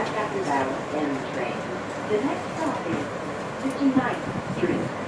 last after hours the train. The next stop is 59th Street.